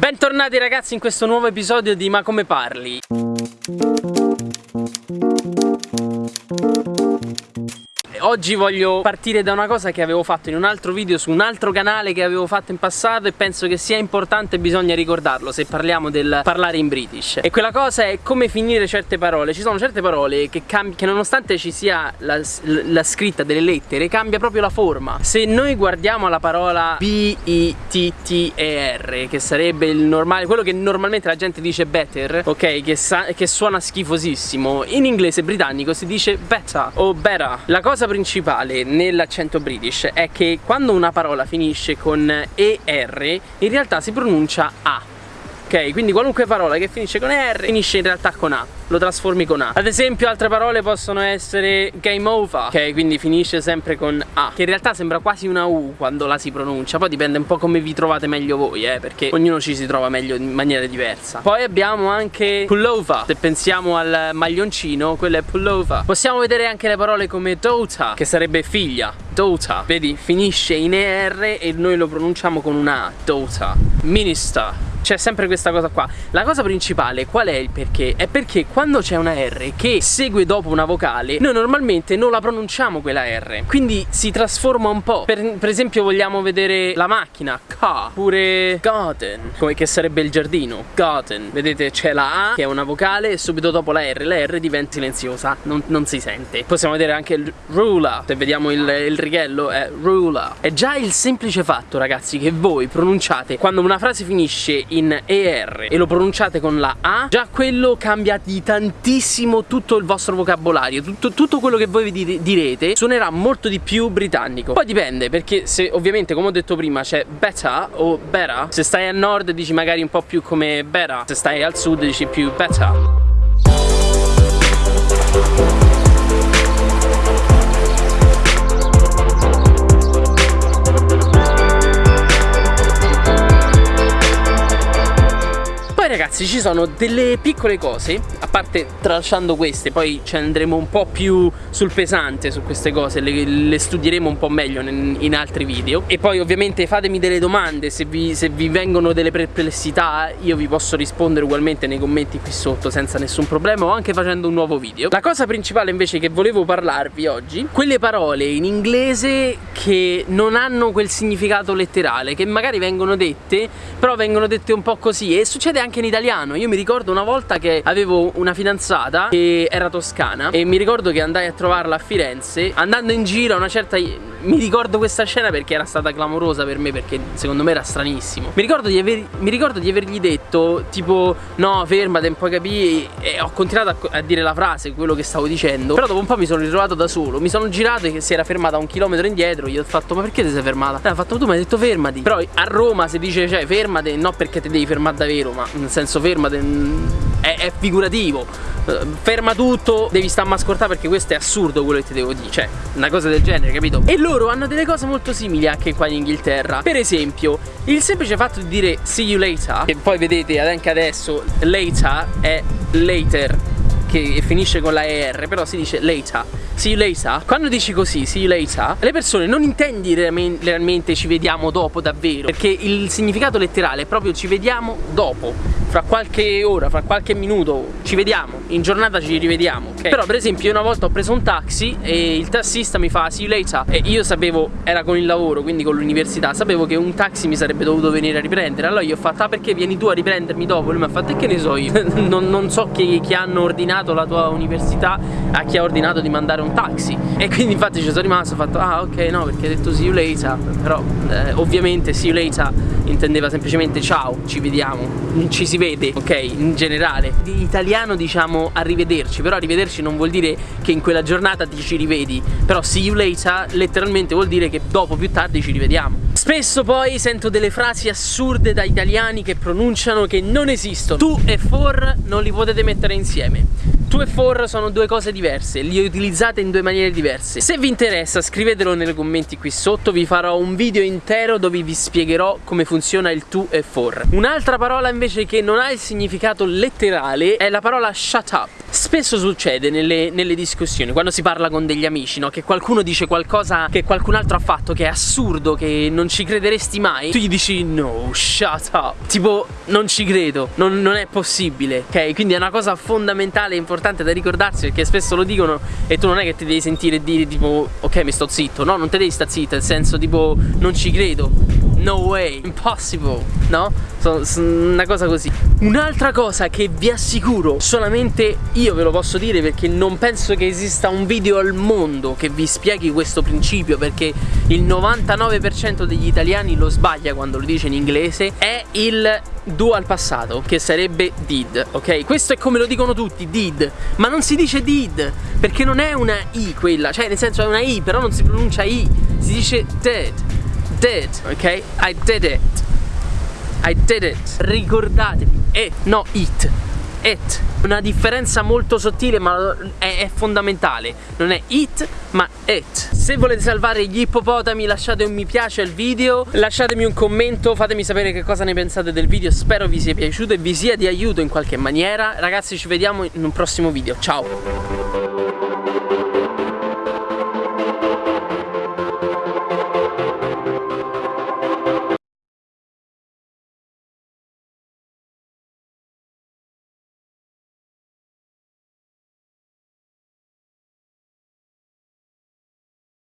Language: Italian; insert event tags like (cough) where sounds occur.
Bentornati ragazzi in questo nuovo episodio di Ma come parli? Oggi voglio partire da una cosa che avevo fatto in un altro video su un altro canale che avevo fatto in passato e penso che sia importante e bisogna ricordarlo se parliamo del parlare in British. E quella cosa è come finire certe parole. Ci sono certe parole che, che nonostante ci sia la, la, scritta delle lettere cambia proprio la forma. Se noi guardiamo la parola B-I-T-T-E-R che sarebbe il normale quello che normalmente la gente dice better ok che, che suona schifosissimo in inglese britannico si dice better o better. La cosa principale nell'accento british è che quando una parola finisce con ER in realtà si pronuncia A ok? Quindi qualunque parola che finisce con R finisce in realtà con A lo trasformi con A. Ad esempio altre parole possono essere game over Ok quindi finisce sempre con A Che in realtà sembra quasi una U quando la si pronuncia Poi dipende un po' come vi trovate meglio voi eh Perché ognuno ci si trova meglio in maniera diversa. Poi abbiamo anche pullover Se pensiamo al maglioncino quello è pullover. Possiamo vedere anche le parole come daughter Che sarebbe figlia Daughter Vedi finisce in ER e noi lo pronunciamo con una A Daughter Minister. C'è sempre questa cosa qua. La cosa principale qual è il perché? È perché quando c'è una R che segue dopo una vocale Noi normalmente non la pronunciamo quella R. Quindi si trasforma un po' Per, per esempio vogliamo vedere la macchina. Car Oppure garden. Come che sarebbe il giardino? Garden. Vedete c'è la A che è una vocale E subito dopo la R La R diventa silenziosa. Non, non si sente. Possiamo vedere anche il ruler. Se vediamo il, il righello è ruler. È già il semplice fatto ragazzi che voi pronunciate Quando una frase finisce in ER e lo pronunciate con la A già quello cambia di tantissimo tutto il vostro vocabolario. Tutto, tutto quello che voi vi direte suonerà molto di più britannico. Poi dipende perché se ovviamente come ho detto prima c'è better o better se stai al nord dici magari un po' più come better se stai al sud dici più better ragazzi ci sono delle piccole cose A parte tralasciando queste Poi ci andremo un po' più sul pesante su queste cose Le, le studieremo un po' meglio in, in, altri video. E poi ovviamente fatemi delle domande se vi, se vi vengono delle perplessità Io vi posso rispondere ugualmente nei commenti qui sotto Senza nessun problema o anche facendo un nuovo video. La cosa principale invece che volevo parlarvi oggi Quelle parole in inglese che non hanno quel significato letterale Che magari vengono dette Però vengono dette un po' così E succede anche in italiano Io mi ricordo una volta che avevo una fidanzata che era toscana E mi ricordo che andai a trovarla a Firenze Andando in giro a una certa mi ricordo questa scena perché era stata clamorosa per me perché secondo me era stranissimo. Mi ricordo di, aver, mi ricordo di avergli detto tipo no fermate un po' capì? E ho continuato a, a, dire la frase quello che stavo dicendo. Però dopo un po' mi sono ritrovato da solo. Mi sono girato e si era fermata un chilometro indietro. Gli ho fatto ma perché ti sei fermata? E ha fatto tu mi hai detto fermati. Però a Roma si dice cioè fermate no perché ti devi fermare davvero ma nel senso fermate mm, è, è figurativo. Eh, ferma tutto devi stare a ascoltare perché questo è assurdo quello che ti devo dire cioè una cosa del genere capito? E loro hanno delle cose molto simili anche qua in Inghilterra. Per esempio il semplice fatto di dire see you later che poi vedete anche adesso later è later che finisce con la ER però si dice later see you later quando dici così see you later le persone non intendi realmente ci vediamo dopo davvero. Perché il significato letterale è proprio ci vediamo dopo fra qualche ora, fra qualche minuto ci vediamo, in giornata ci rivediamo okay? Però per esempio io una volta ho preso un taxi e il tassista mi fa see you later E io sapevo, era con il lavoro, quindi con l'università Sapevo che un taxi mi sarebbe dovuto venire a riprendere Allora io ho fatto, ah perché vieni tu a riprendermi dopo? Lui mi ha fatto, e che ne so io? (laughs) non, non, so chi, chi hanno ordinato la tua università a chi ha ordinato di mandare un taxi E quindi infatti ci sono rimasto, ho fatto, ah ok no perché hai detto see you later Però eh, ovviamente see you later intendeva semplicemente ciao, ci vediamo, ci si vede, ok, in generale. In italiano diciamo arrivederci, però arrivederci non vuol dire che in quella giornata ti ci rivedi, però see you later letteralmente vuol dire che dopo più tardi ci rivediamo. Spesso poi sento delle frasi assurde da italiani che pronunciano che non esistono. Tu e for non li potete mettere insieme. Tu e for sono due cose diverse, li utilizzate in due maniere diverse. Se vi interessa scrivetelo nei commenti qui sotto, vi farò un video intero dove vi spiegherò come funziona il tu e for. Un'altra parola invece che non ha il significato letterale è la parola shut up spesso succede nelle, nelle, discussioni, quando si parla con degli amici, no? Che qualcuno dice qualcosa che qualcun altro ha fatto, che è assurdo, che non ci crederesti mai Tu gli dici no, shut up. Tipo, non ci credo, non, non è possibile Ok, quindi è una cosa fondamentale e importante da ricordarsi Perché spesso lo dicono e tu non è che ti devi sentire dire tipo Ok, mi sto zitto, no, non ti devi stare zitto Nel senso tipo, non ci credo No way, impossible, no? So, so, una cosa così Un'altra cosa che vi assicuro Solamente io ve lo posso dire Perché non penso che esista un video al mondo Che vi spieghi questo principio Perché il 99% degli italiani lo sbaglia quando lo dice in inglese È il dual passato Che sarebbe did, ok? Questo è come lo dicono tutti, did Ma non si dice did Perché non è una i quella Cioè nel senso è una i Però non si pronuncia i Si dice did did, ok? I did it. I did it. Ricordatevi, e, no it. It. Una differenza molto sottile ma è, è, fondamentale. Non è it ma it. Se volete salvare gli ippopotami lasciate un mi piace al video, lasciatemi un commento, fatemi sapere che cosa ne pensate del video. Spero vi sia piaciuto e vi sia di aiuto in qualche maniera. Ragazzi ci vediamo in un prossimo video. Ciao.